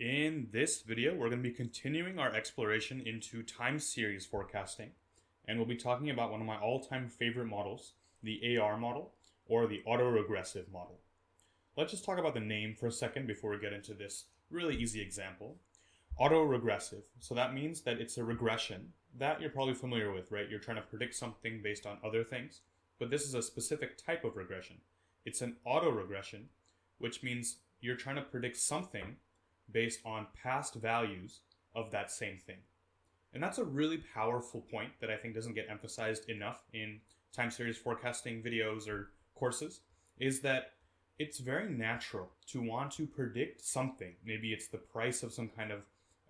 In this video, we're going to be continuing our exploration into time series forecasting, and we'll be talking about one of my all-time favorite models, the AR model, or the autoregressive model. Let's just talk about the name for a second before we get into this really easy example. Autoregressive, so that means that it's a regression that you're probably familiar with, right? You're trying to predict something based on other things, but this is a specific type of regression. It's an autoregression, which means you're trying to predict something based on past values of that same thing. And that's a really powerful point that I think doesn't get emphasized enough in time series forecasting videos or courses is that it's very natural to want to predict something. Maybe it's the price of some kind of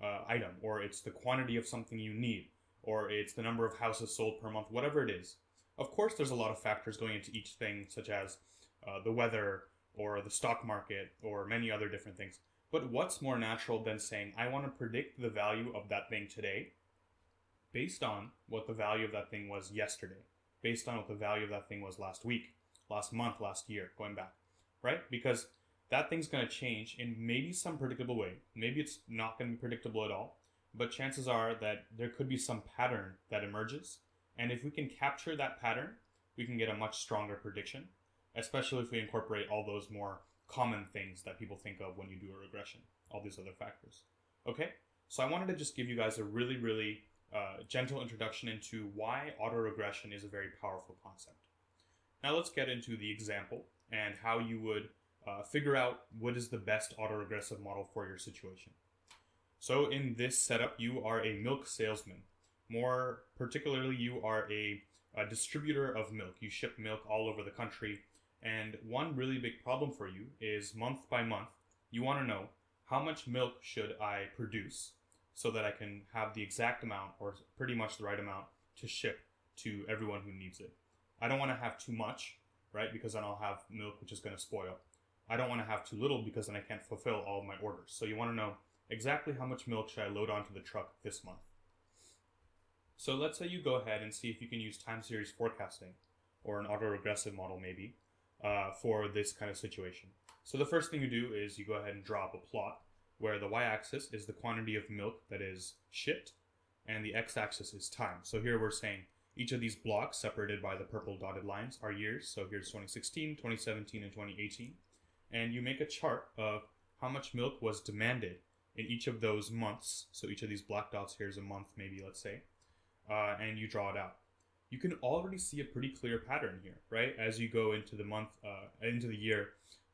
uh, item, or it's the quantity of something you need, or it's the number of houses sold per month, whatever it is. Of course, there's a lot of factors going into each thing, such as uh, the weather, or the stock market, or many other different things. But what's more natural than saying, I want to predict the value of that thing today based on what the value of that thing was yesterday, based on what the value of that thing was last week, last month, last year, going back, right? Because that thing's going to change in maybe some predictable way. Maybe it's not going to be predictable at all, but chances are that there could be some pattern that emerges. And if we can capture that pattern, we can get a much stronger prediction, especially if we incorporate all those more common things that people think of when you do a regression, all these other factors. Okay, so I wanted to just give you guys a really, really uh, gentle introduction into why autoregression is a very powerful concept. Now let's get into the example and how you would uh, figure out what is the best autoregressive model for your situation. So in this setup, you are a milk salesman. More particularly, you are a, a distributor of milk. You ship milk all over the country and one really big problem for you is month by month, you want to know how much milk should I produce so that I can have the exact amount or pretty much the right amount to ship to everyone who needs it. I don't want to have too much, right? Because then I'll have milk which is going to spoil. I don't want to have too little because then I can't fulfill all of my orders. So you want to know exactly how much milk should I load onto the truck this month. So let's say you go ahead and see if you can use time series forecasting or an autoregressive model maybe uh, for this kind of situation. So the first thing you do is you go ahead and draw up a plot where the y-axis is the quantity of milk that is shipped and the x-axis is time. So here we're saying each of these blocks separated by the purple dotted lines are years. So here's 2016, 2017, and 2018. And you make a chart of how much milk was demanded in each of those months. So each of these black dots here is a month, maybe, let's say. Uh, and you draw it out you can already see a pretty clear pattern here, right? As you go into the month, uh, into the year,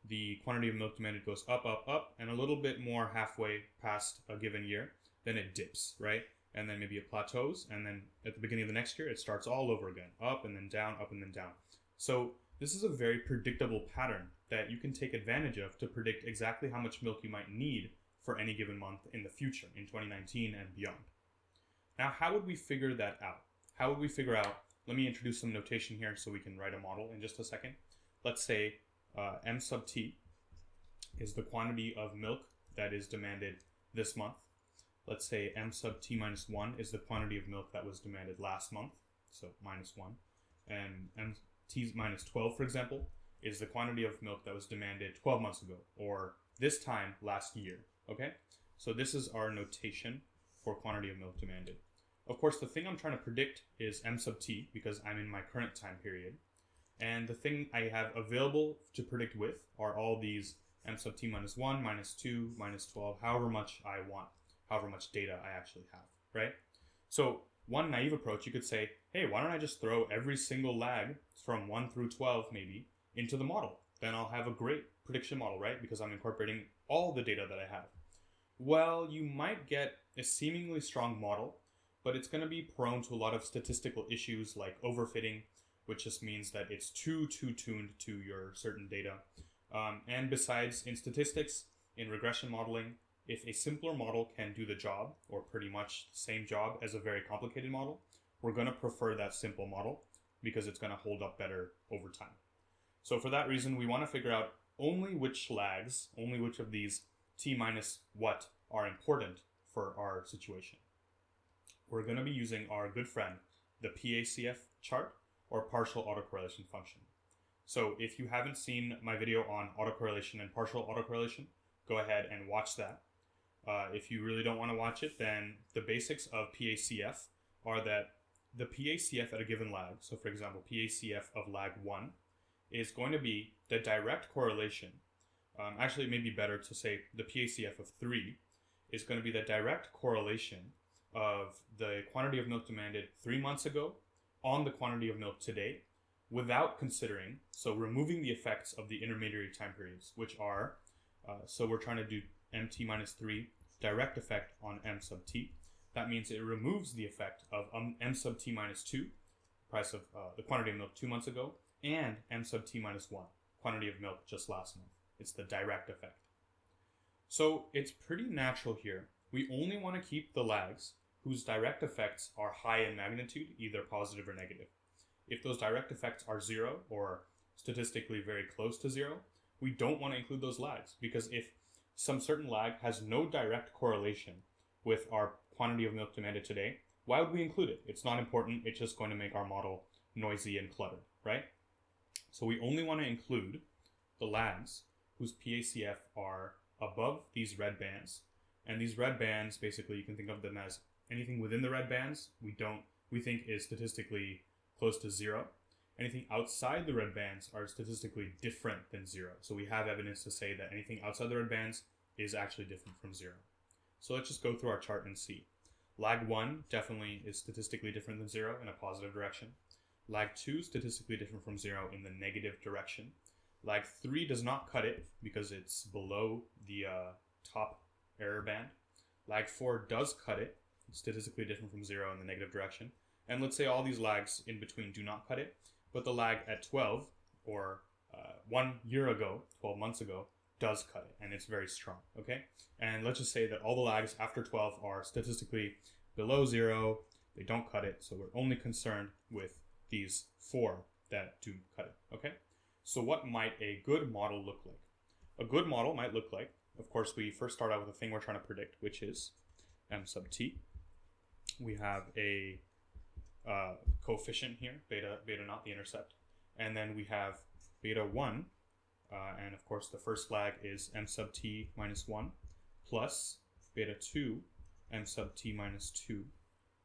the quantity of milk demanded goes up, up, up, and a little bit more halfway past a given year, then it dips, right? And then maybe it plateaus, and then at the beginning of the next year, it starts all over again, up and then down, up and then down. So this is a very predictable pattern that you can take advantage of to predict exactly how much milk you might need for any given month in the future, in 2019 and beyond. Now, how would we figure that out? How would we figure out let me introduce some notation here so we can write a model in just a second. Let's say uh, m sub t is the quantity of milk that is demanded this month. Let's say m sub t minus 1 is the quantity of milk that was demanded last month, so minus 1. And m t minus 12, for example, is the quantity of milk that was demanded 12 months ago, or this time last year, okay? So this is our notation for quantity of milk demanded. Of course, the thing I'm trying to predict is m sub t because I'm in my current time period. And the thing I have available to predict with are all these m sub t minus 1, minus 2, minus 12, however much I want, however much data I actually have, right? So one naive approach, you could say, hey, why don't I just throw every single lag from 1 through 12 maybe into the model? Then I'll have a great prediction model, right? Because I'm incorporating all the data that I have. Well, you might get a seemingly strong model but it's going to be prone to a lot of statistical issues like overfitting, which just means that it's too, too tuned to your certain data. Um, and besides, in statistics, in regression modeling, if a simpler model can do the job, or pretty much the same job as a very complicated model, we're going to prefer that simple model because it's going to hold up better over time. So for that reason, we want to figure out only which lags, only which of these t minus what are important for our situation we're going to be using our good friend, the PACF chart or partial autocorrelation function. So if you haven't seen my video on autocorrelation and partial autocorrelation, go ahead and watch that. Uh, if you really don't want to watch it, then the basics of PACF are that the PACF at a given lag, so for example, PACF of lag 1, is going to be the direct correlation. Um, actually, it may be better to say the PACF of 3 is going to be the direct correlation of the quantity of milk demanded three months ago on the quantity of milk today without considering, so removing the effects of the intermediary time periods, which are, uh, so we're trying to do mt minus 3 direct effect on m sub t. That means it removes the effect of um, m sub t minus 2, price of uh, the quantity of milk two months ago, and m sub t minus 1, quantity of milk just last month. It's the direct effect. So it's pretty natural here. We only want to keep the lags whose direct effects are high in magnitude, either positive or negative. If those direct effects are zero or statistically very close to zero, we don't want to include those lags because if some certain lag has no direct correlation with our quantity of milk demanded today, why would we include it? It's not important. It's just going to make our model noisy and cluttered, right? So we only want to include the lags whose PACF are above these red bands. And these red bands, basically, you can think of them as anything within the red bands, we don't, we think is statistically close to zero. Anything outside the red bands are statistically different than zero. So we have evidence to say that anything outside the red bands is actually different from zero. So let's just go through our chart and see. Lag 1 definitely is statistically different than 0 in a positive direction. Lag 2 statistically different from 0 in the negative direction. Lag 3 does not cut it because it's below the uh, top error band. Lag 4 does cut it, statistically different from 0 in the negative direction. And let's say all these lags in between do not cut it, but the lag at 12 or uh, one year ago, 12 months ago, does cut it and it's very strong, okay? And let's just say that all the lags after 12 are statistically below zero, they don't cut it, so we're only concerned with these four that do cut it, okay? So what might a good model look like? A good model might look like, of course, we first start out with the thing we're trying to predict, which is m sub t. We have a uh, coefficient here, beta, beta naught the intercept. And then we have beta 1, uh, and of course the first lag is m sub t minus 1 plus beta 2 m sub t minus 2.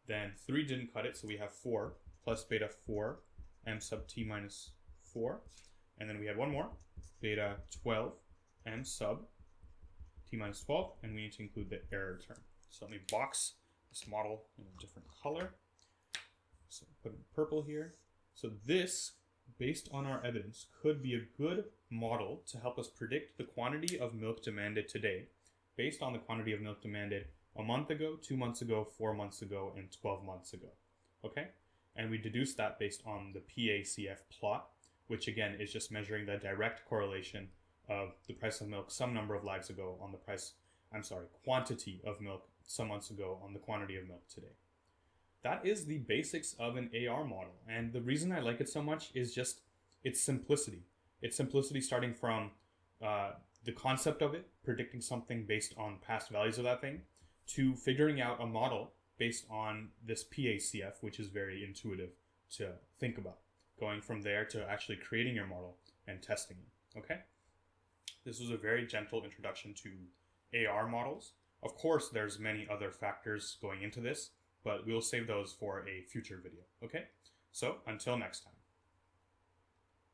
Then 3 didn't cut it, so we have 4 plus beta 4 m sub t minus 4. And then we had one more, beta 12 m sub t minus 12, and we need to include the error term. So let me box this model in a different color. So put in purple here. So this based on our evidence, could be a good model to help us predict the quantity of milk demanded today based on the quantity of milk demanded a month ago, two months ago, four months ago, and 12 months ago. Okay? And we deduce that based on the PACF plot, which again is just measuring the direct correlation of the price of milk some number of lags ago on the price, I'm sorry, quantity of milk some months ago on the quantity of milk today that is the basics of an AR model. And the reason I like it so much is just its simplicity. Its simplicity starting from uh, the concept of it, predicting something based on past values of that thing, to figuring out a model based on this PACF, which is very intuitive to think about. Going from there to actually creating your model and testing it. Okay? This was a very gentle introduction to AR models. Of course, there's many other factors going into this, but we'll save those for a future video. Okay? So until next time.